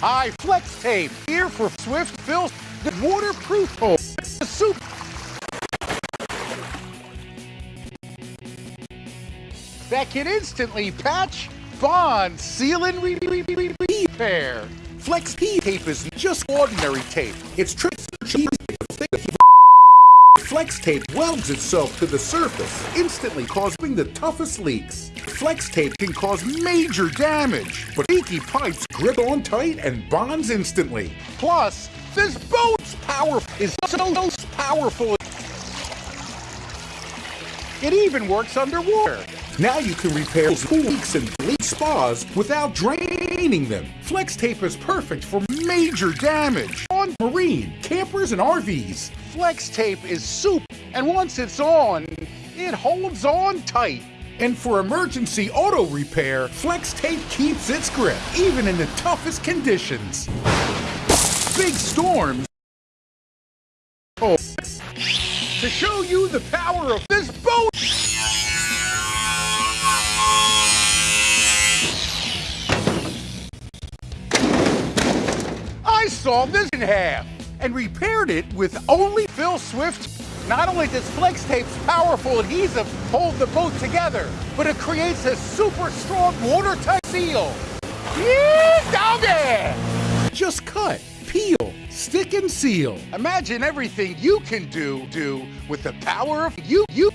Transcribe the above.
high flex tape. Here for swift fill, the waterproof hole. The soup. That can instantly patch, bond, seal, and re- re- re- repair. Flex tape is just ordinary tape. It's triple Flex tape welds itself to the surface, instantly causing the toughest leaks. Flex tape can cause major damage, but leaky pipes grip on tight and bonds instantly. Plus, this boat's power is so powerful. It even works underwater. Now you can repair leaks and leak spas without draining them. Flex tape is perfect for major damage on marine, campers, and RVs. Flex tape is soup, and once it's on, it holds on tight. And for emergency auto repair, Flex tape keeps its grip, even in the toughest conditions. Big storms. Oh. To show you the power of this boat. I sawed this in half and repaired it with only Phil Swift. Not only does Flex Tape's powerful adhesive hold the boat together, but it creates a super strong watertight seal. Yeah, doggy! Just cut, peel, stick and seal. Imagine everything you can do, do with the power of you, you.